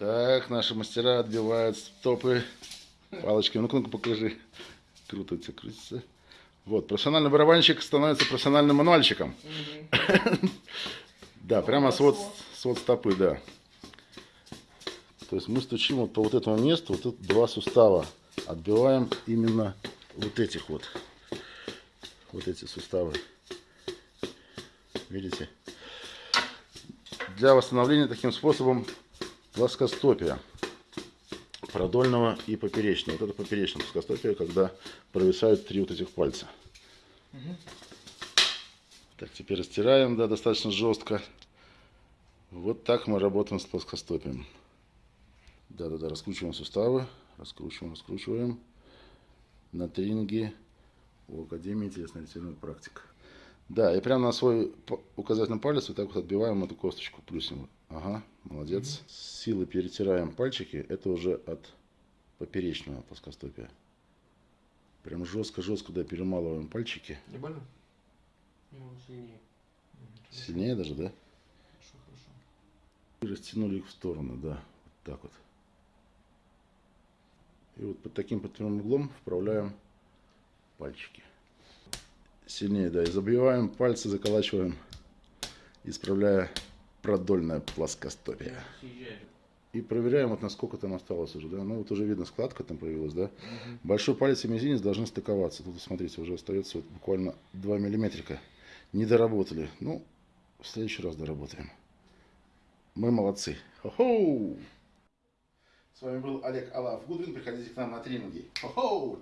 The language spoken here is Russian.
Так, наши мастера отбивают стопы палочками. Ну-ка, ну-ка, покажи. Крутится, крутится. Вот, профессиональный барабанщик становится профессиональным мануальщиком. Да, прямо свод, свод стопы, да. То есть мы стучим вот по вот этому месту, вот тут два сустава. Отбиваем именно вот этих вот. Вот эти суставы. Видите? Для восстановления таким способом плоскостопия продольного и поперечного. Вот это поперечное плоскостопие, когда провисают три вот этих пальца. Так, теперь растираем, да, достаточно жестко. Вот так мы работаем с плоскостопием. Да-да-да, раскручиваем суставы, раскручиваем, раскручиваем. На тренинге у Академии телесно-ориентированных практик. Да, и прямо на свой указательный палец вот так вот отбиваем эту косточку, плюсим. Ага, молодец. С силы перетираем пальчики, это уже от поперечного плоскостопия. Прям жестко-жестко, да, перемалываем пальчики. Не больно? Ну, сильнее. Сильнее даже, да? Хорошо, хорошо. И растянули их в стороны, да, вот так вот. И вот под таким под прямым углом вправляем пальчики. Сильнее, да, и забиваем пальцы, заколачиваем, исправляя продольное плоскостопие. И проверяем, вот насколько там осталось уже, да. Ну вот уже видно, складка там появилась, да. Угу. Большой палец и мизинец должны стыковаться. Тут, смотрите, уже остается вот буквально 2 миллиметрика. Не доработали. Ну, в следующий раз доработаем. Мы молодцы. Хо-хоу! С вами был Олег Алав Гудвин. Приходите к нам на тренинги. Хо-хоу!